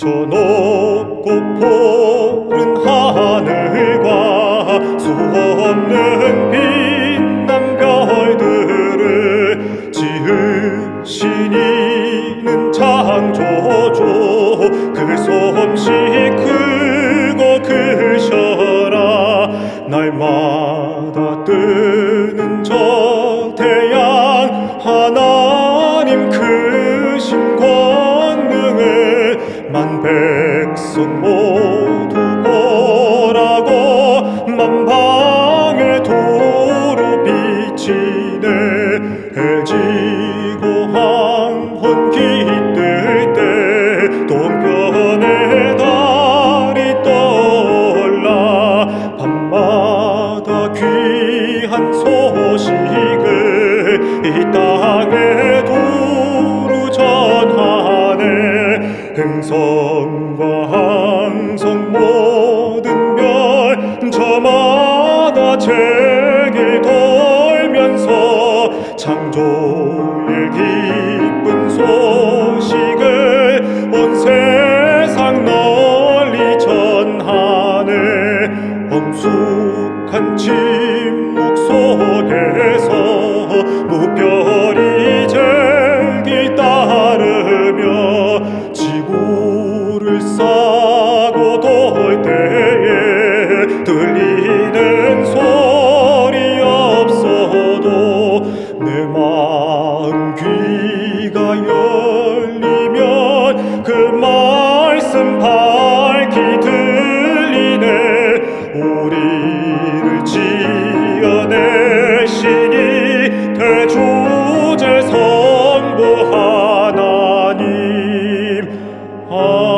저 높고 푸른 하늘과 수 없는 빛난 별들을 지으신 이는 창조주. 그 솜씨 크고 크셔라. 날마다 뜨는 저 태양 백성 모두 보라고 만방의 도로 비치네 해지고 황혼 깃들 때 동편의 달이 떠올라 밤마다 귀한 소식을 이 땅에 두루 전하네. 행성과 항성 모든 별 저마다 책을 돌면서 창조의 기쁜 소식을 온 세상 널리 전하네 엄숙한 침 Oh.